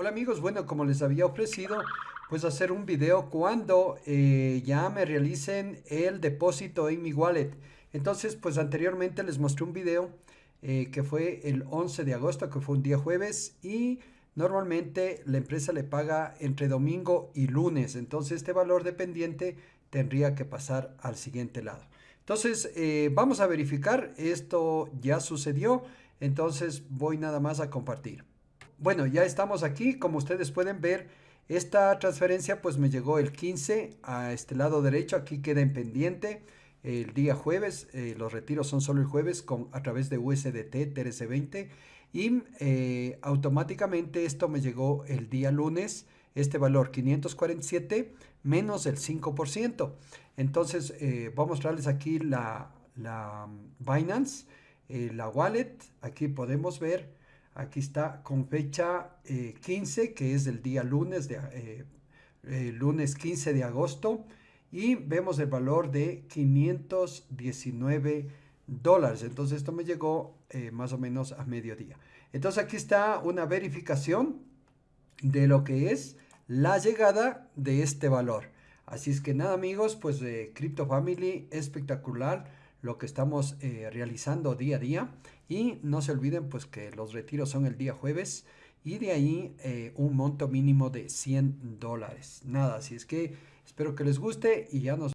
Hola amigos, bueno, como les había ofrecido, pues hacer un video cuando eh, ya me realicen el depósito en mi wallet. Entonces, pues anteriormente les mostré un video eh, que fue el 11 de agosto, que fue un día jueves, y normalmente la empresa le paga entre domingo y lunes. Entonces, este valor dependiente tendría que pasar al siguiente lado. Entonces, eh, vamos a verificar, esto ya sucedió, entonces voy nada más a compartir. Bueno, ya estamos aquí. Como ustedes pueden ver, esta transferencia pues me llegó el 15 a este lado derecho. Aquí queda en pendiente el día jueves. Eh, los retiros son solo el jueves con, a través de USDT TRC20. Y eh, automáticamente esto me llegó el día lunes. Este valor 547 menos el 5%. Entonces eh, voy a mostrarles aquí la, la Binance, la wallet. Aquí podemos ver Aquí está con fecha 15, eh, que es el día lunes, de, eh, eh, lunes 15 de agosto. Y vemos el valor de 519 dólares. Entonces esto me llegó más o menos a mediodía. Entonces aquí está una verificación de lo que es la llegada de este valor. Así es que nada amigos, pues de Crypto Family espectacular lo que estamos eh, realizando día a día. Y no se olviden pues que los retiros son el día jueves y de ahí eh, un monto mínimo de 100 dólares. Nada, así es que espero que les guste y ya nos